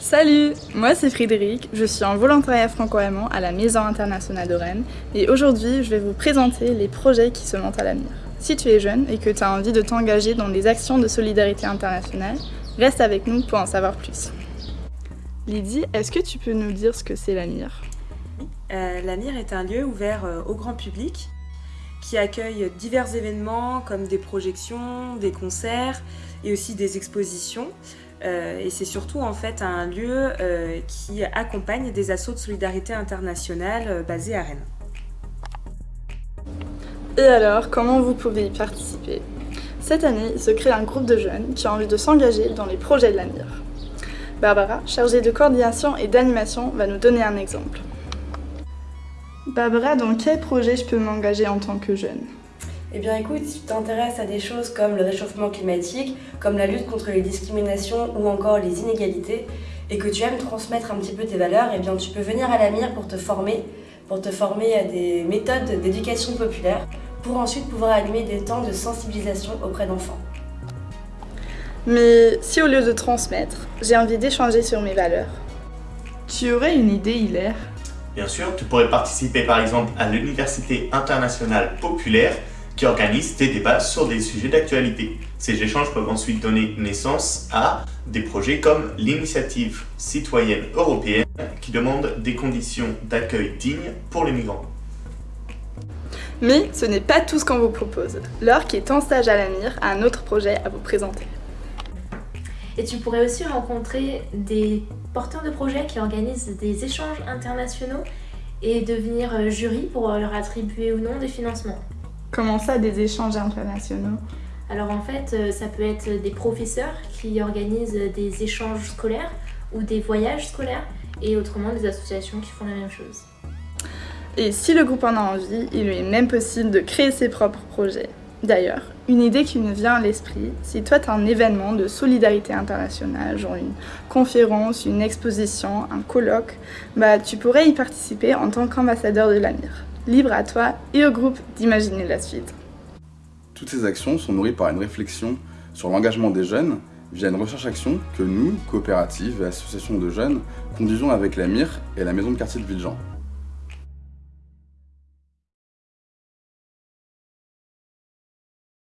Salut, moi c'est Frédéric, je suis en volontariat franco-allemand à la Maison internationale de Rennes et aujourd'hui je vais vous présenter les projets qui se montent à l'avenir. Si tu es jeune et que tu as envie de t'engager dans des actions de solidarité internationale, reste avec nous pour en savoir plus. Lydie, est-ce que tu peux nous dire ce que c'est l'AMIR euh, L'AMIR est un lieu ouvert euh, au grand public qui accueille divers événements comme des projections, des concerts et aussi des expositions. Euh, et c'est surtout en fait un lieu euh, qui accompagne des assauts de solidarité internationale euh, basés à Rennes. Et alors, comment vous pouvez y participer? Cette année, il se crée un groupe de jeunes qui ont envie de s'engager dans les projets de l'avenir. Barbara, chargée de coordination et d'animation, va nous donner un exemple. Barbara, dans quel projet je peux m'engager en tant que jeune? Eh bien écoute, si tu t'intéresses à des choses comme le réchauffement climatique, comme la lutte contre les discriminations ou encore les inégalités, et que tu aimes transmettre un petit peu tes valeurs, eh bien tu peux venir à la mire pour te former, pour te former à des méthodes d'éducation populaire, pour ensuite pouvoir animer des temps de sensibilisation auprès d'enfants. Mais si au lieu de transmettre, j'ai envie d'échanger sur mes valeurs, tu aurais une idée, Hilaire? Bien sûr, tu pourrais participer par exemple à l'Université internationale populaire qui organise des débats sur des sujets d'actualité. Ces échanges peuvent ensuite donner naissance à des projets comme l'initiative citoyenne européenne qui demande des conditions d'accueil dignes pour les migrants. Mais ce n'est pas tout ce qu'on vous propose. Laure, qui est en stage à l'AMIR, a un autre projet à vous présenter. Et tu pourrais aussi rencontrer des porteurs de projets qui organisent des échanges internationaux et devenir jury pour leur attribuer ou non des financements. Comment ça, des échanges internationaux? Alors en fait, euh, ça peut être des professeurs qui organisent des échanges scolaires ou des voyages scolaires et autrement des associations qui font la même chose. Et si le groupe en a envie, il lui est même possible de créer ses propres projets. D'ailleurs, une idée qui me vient à l'esprit, si toi tu as un événement de solidarité internationale, genre une conférence, une exposition, un colloque, bah tu pourrais y participer en tant qu'ambassadeur de l'AMIR. Libre à toi et au groupe d'imaginer la suite. Toutes ces actions sont nourries par une réflexion sur l'engagement des jeunes via une recherche-action que nous, coopératives et associations de jeunes, conduisons avec la MIR et la maison de quartier de Villejean.